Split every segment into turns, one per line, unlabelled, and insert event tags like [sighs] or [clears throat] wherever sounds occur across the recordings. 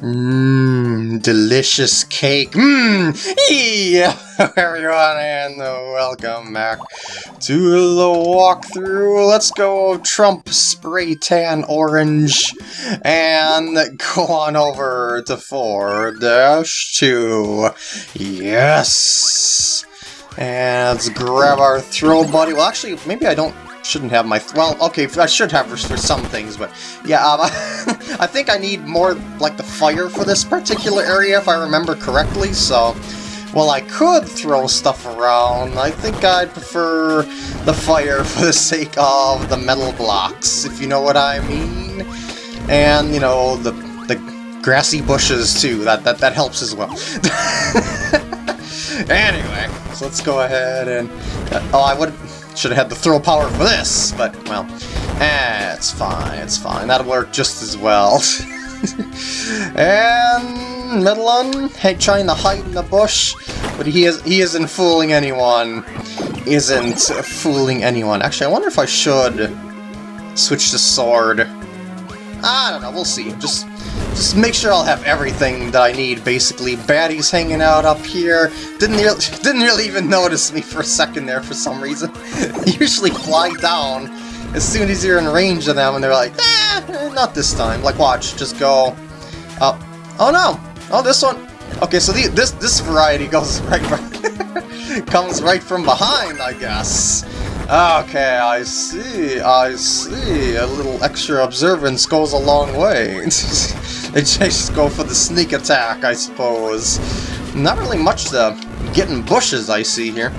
Mmm, delicious cake. Mmm, yeah, [laughs] everyone, and uh, welcome back to the walkthrough. Let's go Trump spray tan orange and go on over to 4-2. Yes! And let's grab our throw buddy. Well, actually, maybe I don't shouldn't have my... Well, okay, I should have for, some things, but yeah, um, [laughs] I think I need more, like, the fire for this particular area, if I remember correctly, so... Well, I could throw stuff around. I think I'd prefer the fire [laughs] for the sake of the metal blocks, if you know what I mean. And, you know, the, the grassy bushes, too. That, that, that helps as well. [laughs] anyway, so let's go ahead and... Uh, oh, I would... Should have had the throw power for this, but, well, eh, it's fine, it's fine. That'll work just as well. [laughs] and Metalun, hey, trying to hide in the bush, but he is he isn't fooling anyone. Isn't fooling anyone. Actually, I wonder if I should switch to sword. I don't know, we'll see. Just just make sure I'll have everything that I need, basically. Baddies hanging out up here. Didn't really, [laughs] didn't really even notice me for a second there for some reason. [laughs] usually fly down as soon as you're in range of them, and they're like, eh, not this time. Like, watch, just go up. Oh no! Oh, this one. Okay, so the, this this variety goes [laughs] right, comes right from behind, I guess. Okay, I see, I see. A little extra observance goes a long way. They just go for the sneak attack, I suppose. Not really much to get in bushes, I see here.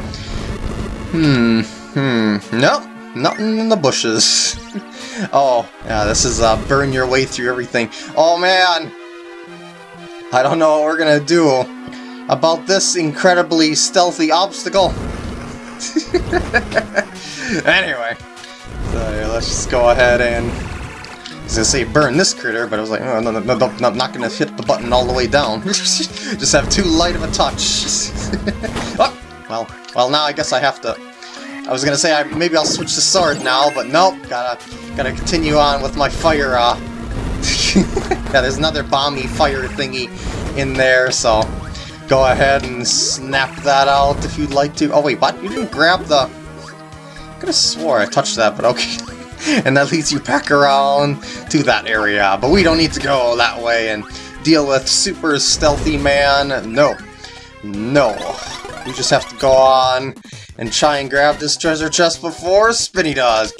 Hmm, hmm, nope, nothing in the bushes. [laughs] oh, yeah, this is uh, burn your way through everything. Oh, man! I don't know what we're gonna do about this incredibly stealthy obstacle. [laughs] anyway, so let's just go ahead and... Was gonna say burn this critter, but I was like, oh, no, no, no, no, I'm not gonna hit the button all the way down. [laughs] just have too light of a touch. [laughs] oh, well, well, now I guess I have to... I was gonna say I, maybe I'll switch to sword now, but nope, gotta gotta continue on with my fire. Uh... [laughs] yeah, there's another bomby fire thingy in there, so go ahead and snap that out if you'd like to. Oh wait, what? You didn't grab the... I could have swore I touched that, but okay. [laughs] and that leads you back around to that area, but we don't need to go that way and deal with super stealthy man. No. No. We just have to go on and try and grab this treasure chest before Spinni does. [laughs]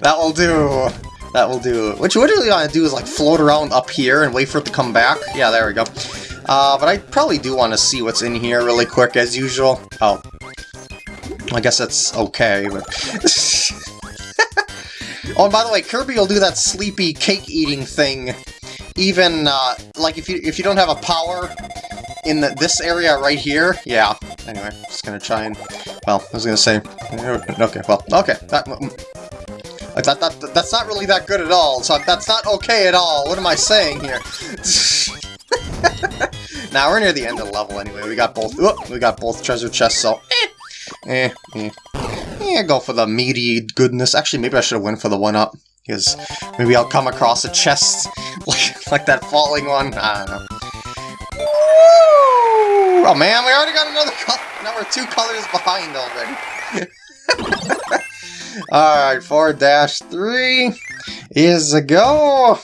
that will do. That will do. What you really want to do is like float around up here and wait for it to come back. Yeah, there we go. Uh, but I probably do want to see what's in here really quick as usual. Oh. I guess that's okay, but... [laughs] oh, and by the way, Kirby will do that sleepy cake-eating thing even, uh, like, if you, if you don't have a power in the, this area right here, yeah. Anyway, just gonna try and, well, I was gonna say, okay, well, okay, that, that, that, that's not really that good at all, so that's not okay at all. What am I saying here? [laughs] now we're near the end of the level anyway. We got both. we got both treasure chests, so eh, eh, eh. Yeah, go for the meaty goodness. Actually, maybe I should have went for the one up because maybe I'll come across a chest [laughs] like like that falling one. I don't know. Oh man, we already got another color. Now we're two colors behind already. [laughs] Alright, four, dash, three is a go.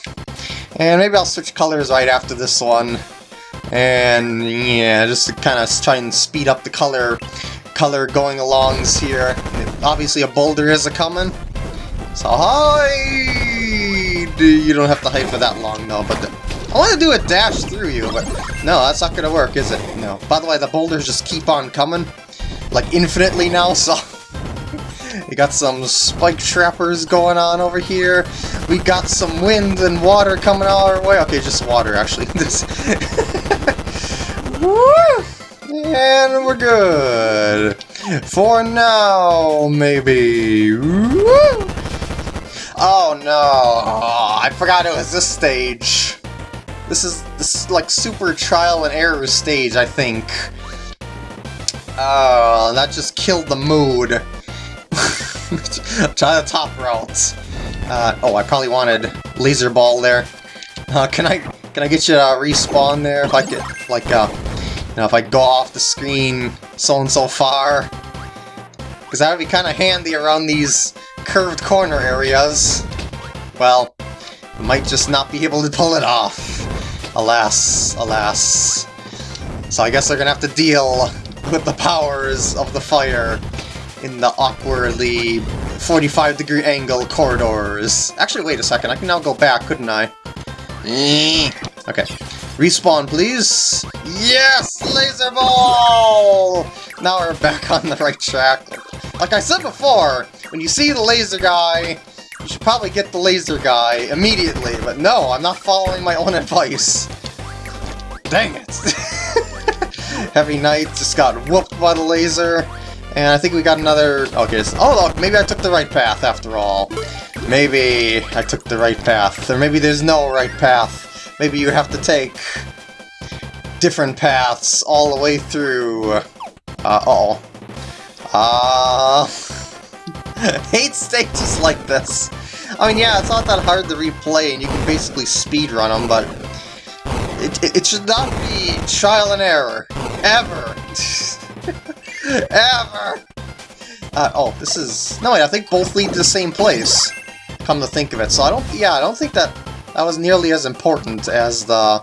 And maybe I'll switch colors right after this one. And yeah, just to kind of try and speed up the color color going alongs here. Obviously a boulder is a coming. So hide! You don't have to hide for that long though, but I want to do a dash through you, but no, that's not to work, is it? No. By the way, the boulders just keep on coming, like infinitely now, so... [laughs] We got some spike trappers going on over here. We got some wind and water coming our way. Okay, just water, actually. [laughs] this. [laughs] and we're good. For now, maybe. Oh no, oh, I forgot it was this stage. This is this is like super trial and error stage, I think. Oh, that just killed the mood. [laughs] Try the top routes. Uh, oh, I probably wanted laser ball there. Uh, can I can I get you to respawn there if I like, uh, know, if I go off the screen so and so far? Because that would be kind of handy around these curved corner areas. Well, I might just not be able to pull it off. Alas, alas. So I guess they're gonna have to deal with the powers of the fire in the awkwardly 45 degree angle corridors. Actually, wait a second, I can now go back, couldn't I? Eh. Okay. Respawn, please. Yes! Laser ball! Now we're back [laughs] on the right track. Like I said before, when you see the laser guy, you should probably get the laser guy immediately, but no, I'm not following my own [laughs] advice. Dang it! [laughs] Heavy Knight just got whooped by the laser, and I think we got another... Okay, so, oh look, maybe I took the right path after all. Maybe I took the right path, or maybe there's no right path. Maybe you have to take different paths all the way through. Uh, uh oh. Uh... hate stages like this. I mean, yeah, it's not that hard to replay, and you can basically speedrun them, but it, it, it, should not be trial and error. Ever. [laughs] [laughs] Ever. Uh, oh, this is... No, wait, I think both lead to the same place come to think of it. So I don't, yeah, I don't think that that was nearly as important as the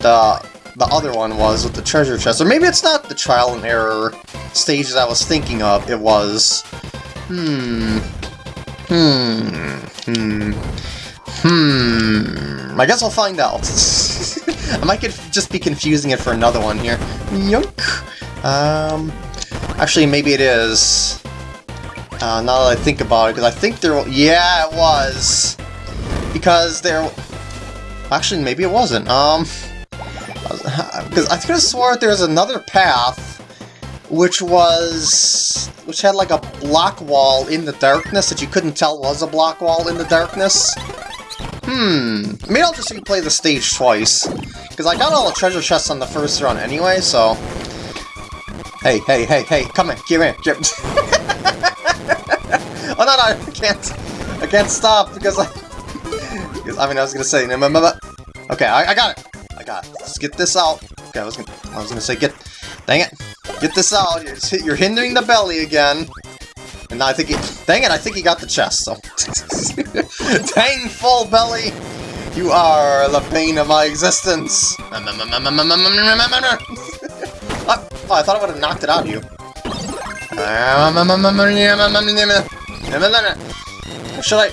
the the other one was with the treasure chest. Or maybe it's not the trial and error stages I was thinking of. It was. Hmm. Hmm. Hmm. Hmm. I guess I'll find out. [laughs] I might just be confusing it for another one here. Yunk. Um. Actually, maybe it is. Uh, now that I think about it, because I think there... Yeah, it was! Because there... Actually, maybe it wasn't. Um... [laughs] Because I could have swore there was another path, which was... which had like a block wall in the darkness that you couldn't tell was a block wall in the darkness. Hmm, maybe I'll just replay the stage twice. Because I got all the treasure chests on the first run anyway, so... Hey, hey, hey, hey, come in, give in, give [laughs] Oh no, no, I can't. I can't stop because I. because, I mean, I was gonna say. Okay, I, I got it. I got it. Let's get this out. Okay, I was gonna. I was gonna say get. Dang it! Get this out. You're, [laughs] you're hindering the belly again. And I think he. Dang it! I think he got the chest. So. [laughs] dang full belly. You are the pain of my existence. Oh, I thought I would have knocked it out of you. Should I...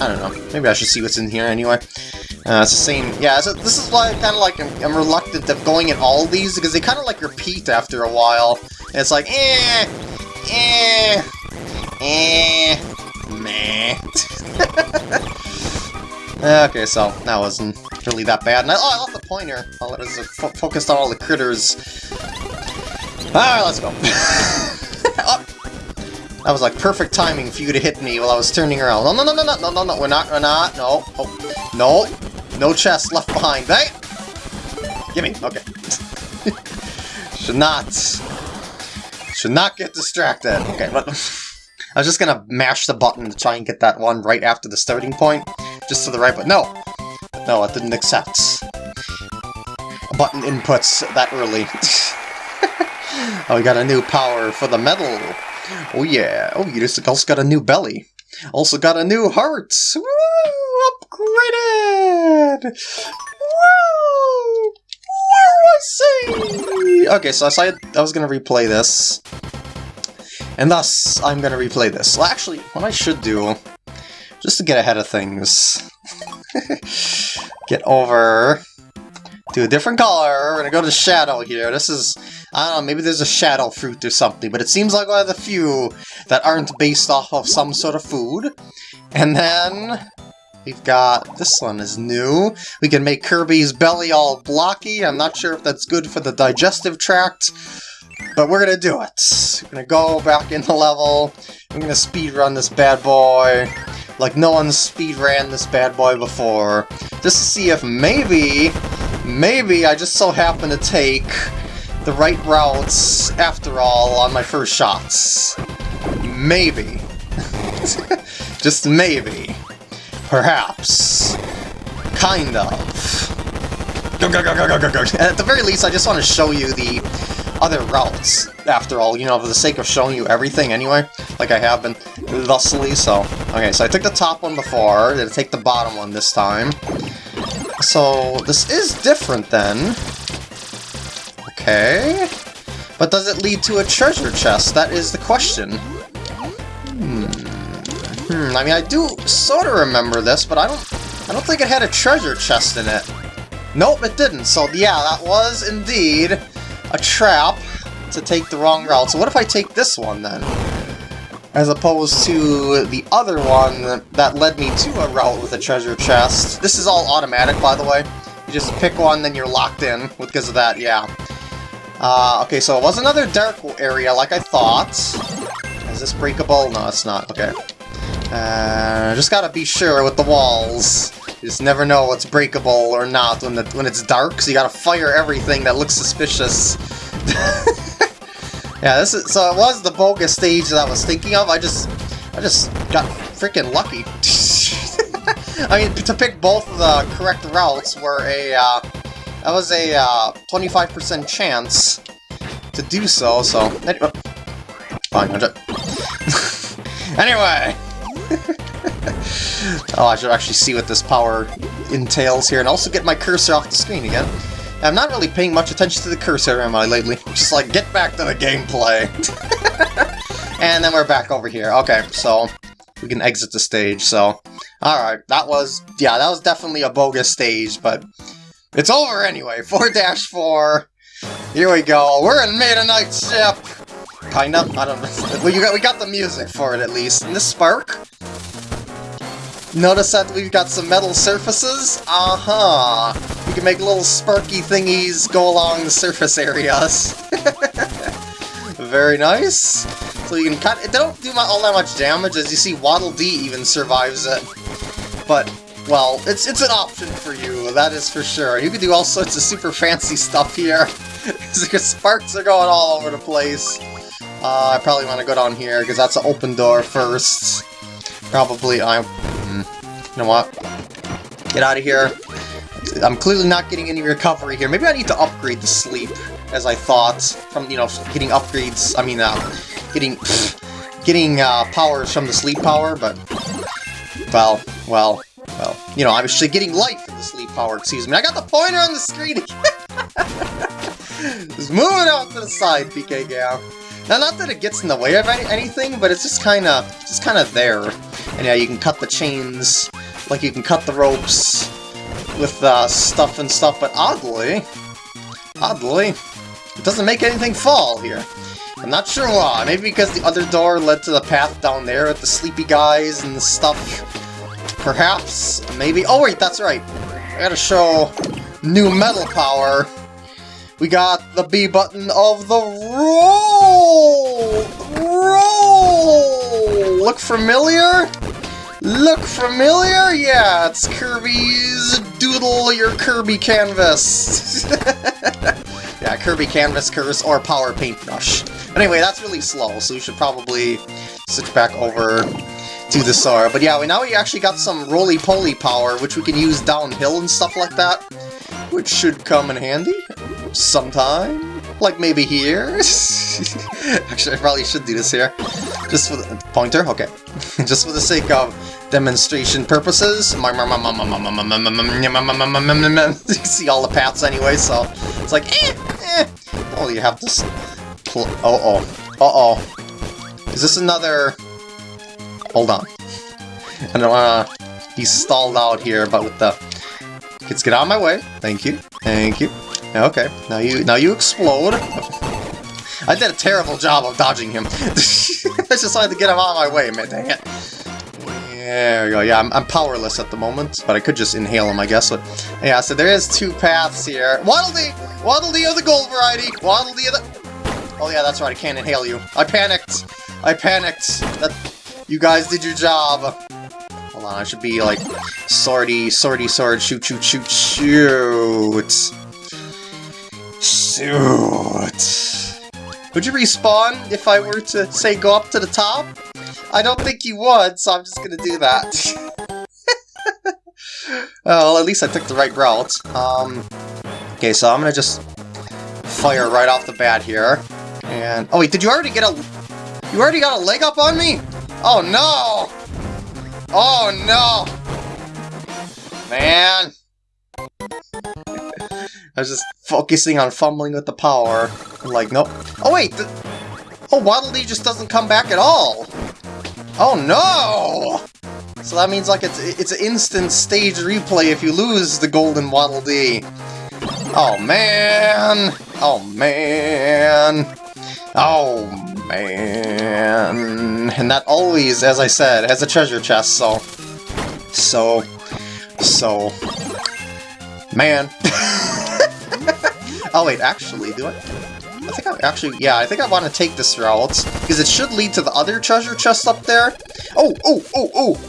I don't know. Maybe I should see what's in here anyway. Uh, it's the same... Yeah, so this is why I kind of like... I'm, I'm, reluctant of going in all these, because they kind of like repeat after a while. And it's like, eh... Eh... Eh... Meh... [laughs] okay, so that wasn't really that bad. And I, oh, I love the pointer. Oh, it was focused on all the critters. Alright, let's go. [laughs] oh, that was like perfect timing for you to hit me while I was turning around. No, no, no, no, no, no, no, no, we're not, we're not, no, oh, no, no chest left behind, hey! Gimme, okay. [laughs] should not, should not get distracted. Okay, but [laughs] I was just gonna mash the button to try and get that one right after the starting point, just to the right, but no, no, it didn't accept button inputs that early. [laughs] oh, we got a new power for the metal. Oh yeah, oh you just also got a new belly. Also got a new heart! Woo! Upgraded! Woo! Woo! Okay, so I said I was gonna replay this. And thus, I'm gonna replay this. Well, actually, what I should do, just to get ahead of things, [laughs] get over to a different color. We're gonna go to Shadow here. This is, I don't know, maybe there's a Shadow fruit or something, but it seems like one of the few that aren't based off of some sort of food. And then we've got, this one is new. We can make Kirby's belly all blocky. I'm not sure if that's good for the digestive tract, but we're gonna do it. We're gonna go back in the level. I'm gonna speed run this bad boy like no one's speed ran this bad boy before, just to see if maybe Maybe I just so happen to take the right routes after all on my first shots. Maybe. [laughs] just maybe. Perhaps. Kind of. Go go go go go go go go. At the very least, I just want to show you the other routes, after all, you know, for the sake of showing you everything anyway, like I have been thusly, so... Okay, so I took the top one before, I take the bottom one this time. So, this is different then. Okay. But does it lead to a treasure chest? That is the question. Hmm. Hmm, I mean, I do sort of remember this, but I don't... I don't think it had a treasure chest in it. Nope, it didn't. So, yeah, that was indeed a trap to take the wrong route. So what if I take this one, then? As opposed to the other one that led me to a route with a treasure chest. This is all automatic, by the way. You just pick one, then you're locked in because of that, yeah. Uh, okay, so it was another dark area like I thought. Is this breakable? No, it's not. Okay. Uh, just gotta be sure with the walls. You just never know what's breakable or not when the, when it's dark, so you gotta fire everything that looks suspicious. [laughs] yeah, this is so it was the bogus stage that I was thinking of. I just I just got freaking lucky. [laughs] I mean, to pick both the correct routes were a uh, that was a 25% uh, chance to do so. So anyway, fine. [laughs] anyway. [laughs] oh, I should actually see what this power entails here, and also get my cursor off the screen again. I'm not really paying much attention to the cursor, am I, lately? Just like, get back to the gameplay. [laughs] and then we're back over here. Okay, so we can exit the stage, so... Alright, that was... Yeah, that was definitely a bogus stage, but... It's over anyway. [laughs] 4-4. Here we go. We're in Meta Knight ship. Kind of. I don't know. We got, we got the music for it, at least. And this spark? Notice that we've got some metal surfaces? Uh-huh. We can make little sparky thingies go along the surface areas. [laughs] Very nice. So you can cut- it don't do all that much damage, as you see Waddle Dee even survives it. But, well, it's it's an option for you, that is for sure. You can do all sorts of super fancy stuff here. [laughs] because sparks are going all over the place. Uh, I probably want to go down here, because that's an open door first. Probably, I'm you know what? Get out of here. I'm clearly not getting any recovery here. Maybe I need to upgrade the sleep, as I thought, from, you know, getting upgrades, I mean, uh, getting, [sighs] getting, uh, powers from the sleep power, but, well, well, well, you know, was getting life from the sleep power, excuse me. I got the pointer on the screen [laughs] Just moving out to the side, PK Gal. Now, not that it gets in the way of any anything, but it's just kind of, just kind of there. And yeah, you can cut the chains like you can cut the ropes with uh, stuff and stuff, but oddly, oddly, it doesn't make anything fall here. I'm not sure why. Maybe because the other door led to the path down there with the sleepy guys and the stuff. Perhaps. Maybe. Oh wait, that's right. I gotta show new metal power. We got the B button of the roll! Roll! Look familiar? Look familiar? Yeah, it's Kirby's Doodle Your Kirby Canvas. [laughs] yeah, Kirby Canvas Curse or Power Paintbrush. But anyway, that's really slow, so we should probably switch back over to the Sora. But yeah, we, now we actually got some roly-poly power, which we can use downhill and stuff like that, which should come in handy sometime. Like maybe here? [laughs] actually, I probably should do this here. Just for the pointer? Okay. Just for the sake of demonstration purposes. see all the paths anyway, so it's like, eh, eh. Oh, you have this... Uh-oh. Uh-oh. Is this another... Hold on. I don't wanna be stalled out here, but with the... Kids, get out of my way. Thank you. Thank you. Okay, now you now you explode. I did a terrible job of dodging him. [laughs] I just wanted to get him out of my way, man, dang it. There we go. Yeah, I'm, I'm, powerless at the moment, but I could just inhale him, I guess. But yeah, so there is two paths here. Waddle Dee! Waddle Dee of the gold variety! Waddle Dee of the... Oh yeah, that's right, I can't inhale you. I panicked! I panicked! That... You guys did your job! Hold on, I should be like... Swordy, swordy, sword, shoot, shoot, shoot, shoot! Shoot! Would you respawn if I were to, say, go up to the top? I don't think you would, so I'm just gonna do that. [laughs] well, at least I took the right route. Um, okay, so I'm gonna just fire right off the bat here. And, oh wait, did you already get a... You already got a leg up on me? Oh no! Oh no! Man! I was just focusing on fumbling with the power. I'm like, nope. Oh wait! Oh, Waddle Dee just doesn't come back at all! Oh no! So that means like it's it's an instant stage replay if you lose the golden Waddle Dee. Oh man! Oh man! Oh man! And that always, as I said, has a treasure chest, so... So... So... Man! [laughs] oh wait, actually, do I? I think I actually, yeah, I think I want to take this route, because it should lead to the other treasure chest up there. Oh, oh, oh, oh!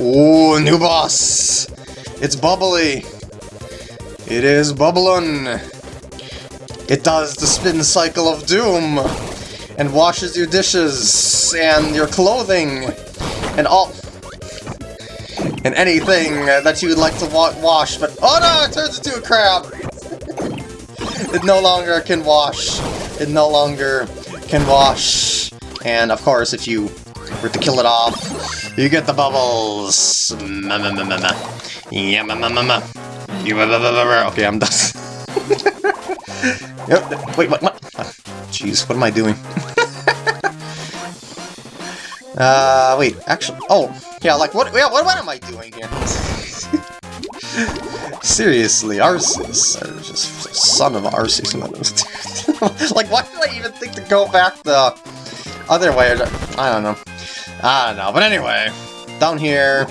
Oh, new boss! It's Bubbly! It is Bubblin! It does the spin cycle of doom! And washes your dishes, and your clothing, and all... And anything that you would like to wa wash, but... Oh no! It turns into a crab! It no longer can wash. It no longer can wash. And of course, if you were to kill it off, you get the bubbles. Yeah Okay, I'm done. [laughs] yep. Wait, what? What? Jeez, what am I doing? [laughs] uh, wait. Actually, oh, yeah. Like, what? Yeah, what? What am I doing here? [laughs] Seriously, Arceus. Son of Arceus. [laughs] like, why did I even think to go back the other way? I don't know. I don't know, but anyway, down here...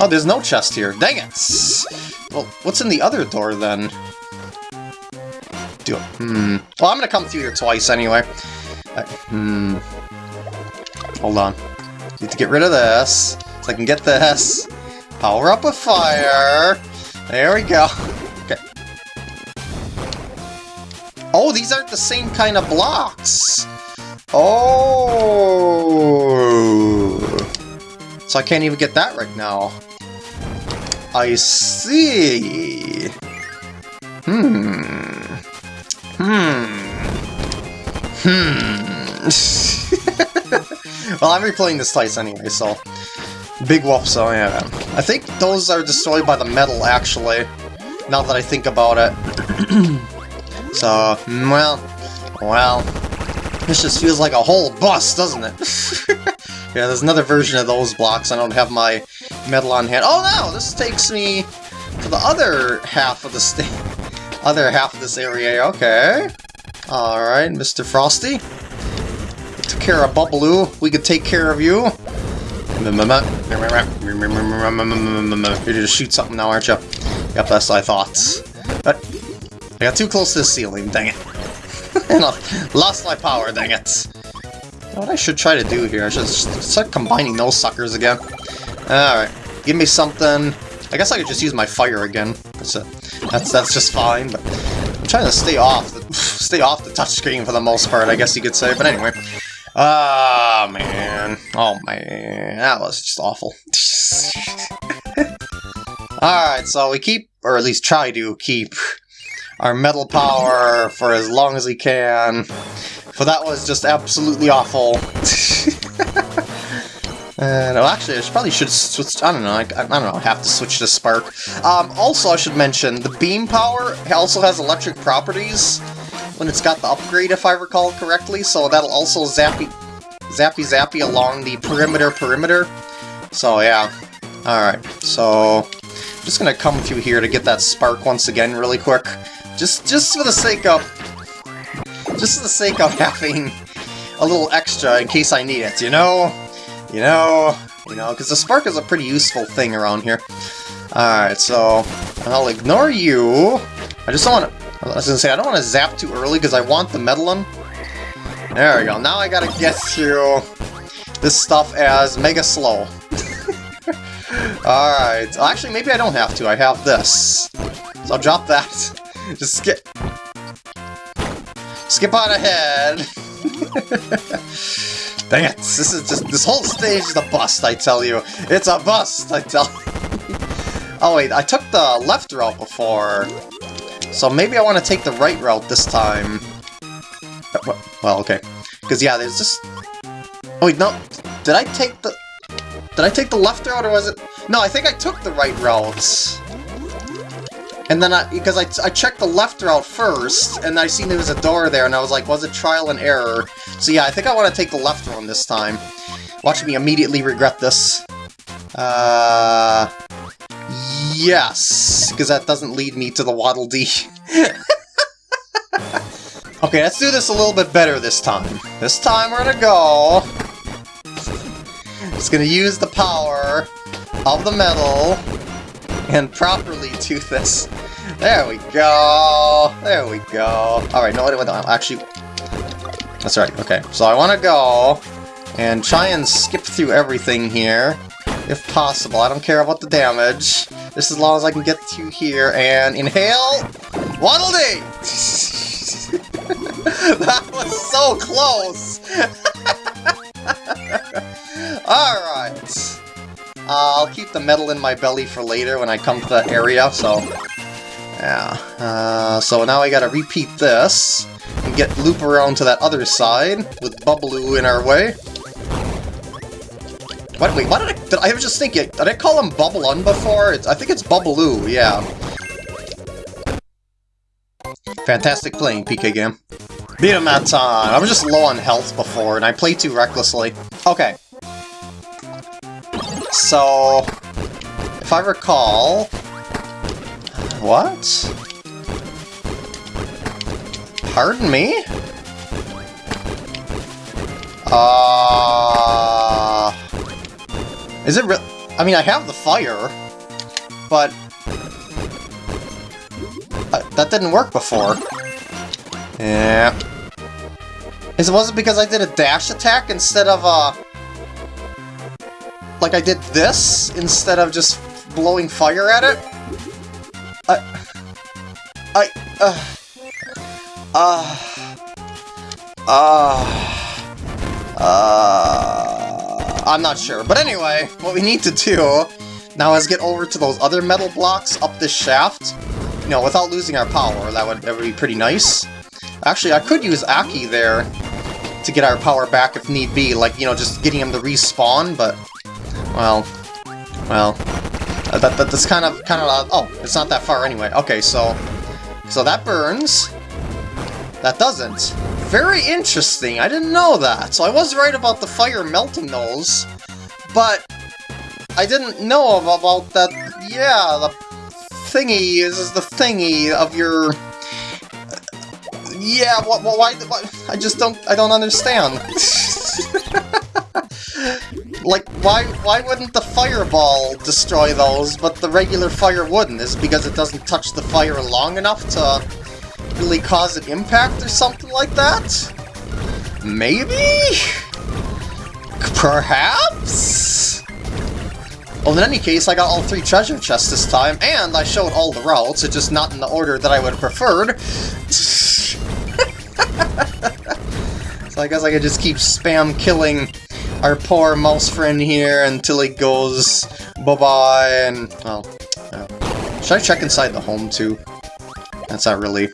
Oh, there's no chest here. Dang it! Well, what's in the other door, then? Do it. Hmm. Well, I'm gonna come through here twice anyway. Uh, hmm. Hold on. Need to get rid of this, so I can get this. Power up a fire. There we go. Okay. Oh, these aren't the same kind of blocks. Oh! So I can't even get that right now. I see. Hmm. Hmm. Hmm. [laughs] well, I'm replaying this twice anyway, so... Big whoop, so yeah. I think those are destroyed by the metal, actually. Now that I think about it. [clears throat] so, mm, well... Well... This just feels like a whole bus, doesn't it? [laughs] yeah, there's another version of those blocks. I don't have my metal on hand. Oh no! This takes me to the other half of the state. [laughs] Other half of this area. Okay. Alright, Mr. Frosty. Took care of Bubbaloo. We could take care of you. You're to shoot something now, aren't you? Yep, that's what I thought. But I got too close to the ceiling, dang it. [laughs] Lost my power, dang it. What I should try to do here, I should start combining those suckers again. Alright, give me something. I guess I could just use my fire again. That's, a, that's, that's just fine, but I'm trying to stay off the, [sighs] stay off the touchscreen for the most part, I guess you could say. But anyway. Ah, oh, man. Oh, man. That was just awful. [laughs] Alright, so we keep, or at least try to keep our metal power for as long as we can. For that was just absolutely awful. [laughs] And actually, I probably should switch. I don't know. I, I don't know. I have to switch to Spark. Um, also, I should mention the beam power also has electric properties when it's got the upgrade, if I recall correctly. So that'll also zappy, zappy, zappy along the perimeter, perimeter. So yeah. All right. So I'm just gonna come through here to get that spark once again, really quick. Just, just for the sake of... Just for the sake of [laughs] having a little extra in case I need it, you know? You know? You know, because the spark is a pretty useful thing around here. Alright, so I'll ignore you. I just don't want to... I was to say, I don't want to zap too early because I want the Medallion. There we go. Now I gotta get through this stuff as mega slow. [laughs] Alright. Actually, maybe I don't have to. I have this. So I'll drop that. [laughs] Just skip. Skip on ahead. [laughs] Dang it! This is just this whole stage is a bust. I tell you, it's a bust. I tell. Oh wait, I took the left route before. So maybe I want to take the right route this time. Uh, well, okay. Because yeah, there's just... Oh wait, no. Did I take the... Did I take the left route or was it... No, I think I took the right route. And then I... Because I, I checked the left route first, and I seen there was a door there, and I was like, was it trial and error? So yeah, I think I want to take the left one this time. Watch me immediately regret this. Uh... Yes, because that doesn't lead me to the Waddle Dee. [laughs] okay, let's do this a little bit better this time. This time we're gonna go... Just gonna use the power of the metal and properly do this. There we go. There we go. Alright, no, wait, wait, no, actually... That's right, okay. So I want to go and try and skip through everything here, if possible. I don't care about the damage. Just as long as I can get to here and inhale... Waddle Dee! [laughs] that was so close! [laughs] Alright. Uh, I'll keep the metal in my belly for later when I come to that area, so... Yeah. Uh, so now I gotta repeat this, and get loop around to that other side, with Bubbaloo in our way. Wait, what did I, did I was just thinking, did I call him Bubblun before? It's, I think it's Bubbaloo, yeah. Fantastic playing, PK game. Beat him that time. I was just low on health before, and I played too recklessly. Okay, so, if I recall... What? Pardon me? Uh... Is it real? I mean, I have the fire, but... Uh, that didn't work before. Yeah. Is it was it because I did a dash attack instead of a like I did this instead of just blowing fire at it? I... I... Uh... Uh... Uh... Uh... I'm not sure. But anyway, what we need to do now is get over to those other metal blocks up this shaft. You know, without losing our power, that would, that would be pretty nice. Actually, I could use Aki there to get our power back if need be, like, you know, just getting him to respawn, but well, well, that, that, that's kind of, kind of, uh, oh, it's not that far anyway. Okay, so, so that burns. That doesn't. Very interesting, I didn't know that. So I was right about the fire melting those, but I didn't know about that, yeah, the thingy is the thingy of your... Yeah, what, what, why, I just don't, I don't understand. [laughs] like, why why wouldn't the fireball destroy those, but the regular fire wouldn't? Is because it doesn't touch the fire long enough to really cause an impact or something like that? Maybe? Perhaps? Well, in any case, I got all three treasure chests this time, and I showed all the routes, it's just not in the order that I would have preferred. [laughs] so I guess I could just keep spam killing our poor mouse friend here until he goes bye-bye and, well. Should I check inside the home too? That's not really...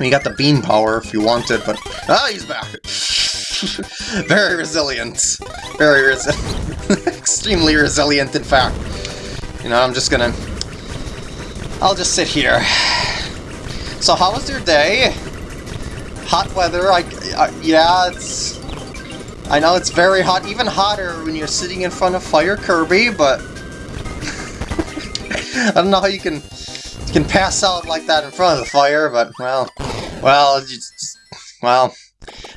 You got the beam power if you want it, but... Ah, he's back! [laughs] Very resilient. Very resilient. [laughs] Extremely resilient, in fact. You know, I'm just gonna... I'll just sit here. So how was your day? Hot weather, I... I yeah, it's... I know it's very hot, even hotter when you're sitting in front of Fire Kirby, but... [laughs] I don't know how you can can pass out like that in front of the fire, but, well... Well, just, well...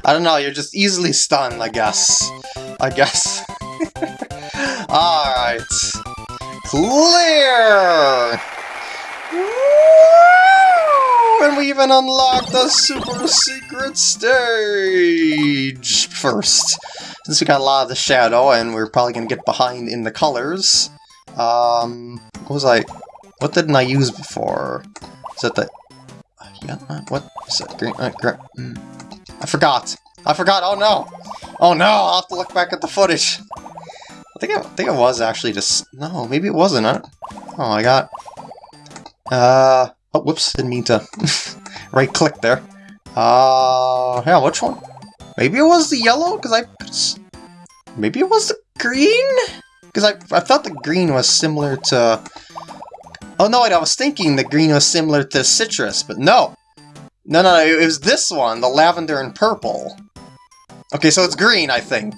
I don't know, you're just easily stunned, I guess. I guess. [laughs] Alright. Clear! And we even unlocked the super secret stage first. Since we got a lot of the shadow, and we're probably to get behind in the colors. Um, what was I... What didn't I use before? Is that the... Yeah, what is that? Green, uh, mm. I forgot. I forgot. Oh no. Oh no. I'll have to look back at the footage. I think I, I think it was actually just no. Maybe it wasn't. I, Oh, I got... Uh... Oh, whoops, didn't mean to [laughs] right-click there. Uh... Yeah, which one? Maybe it was the yellow, because I... Maybe it was the green? Because I, I thought the green was similar to... Oh no, I was thinking the green was similar to citrus, but no! No, no, it was this one, the lavender and purple. Okay, so it's green, I think.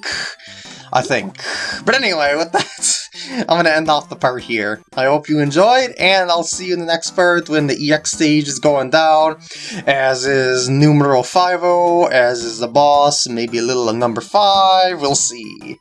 I think. But anyway, with that, [laughs] I'm to end off the part here. I hope you enjoyed, and I'll see you in the next part when the EX stage is going down, as is numero 5 as is the boss, maybe a little of number 5, we'll see.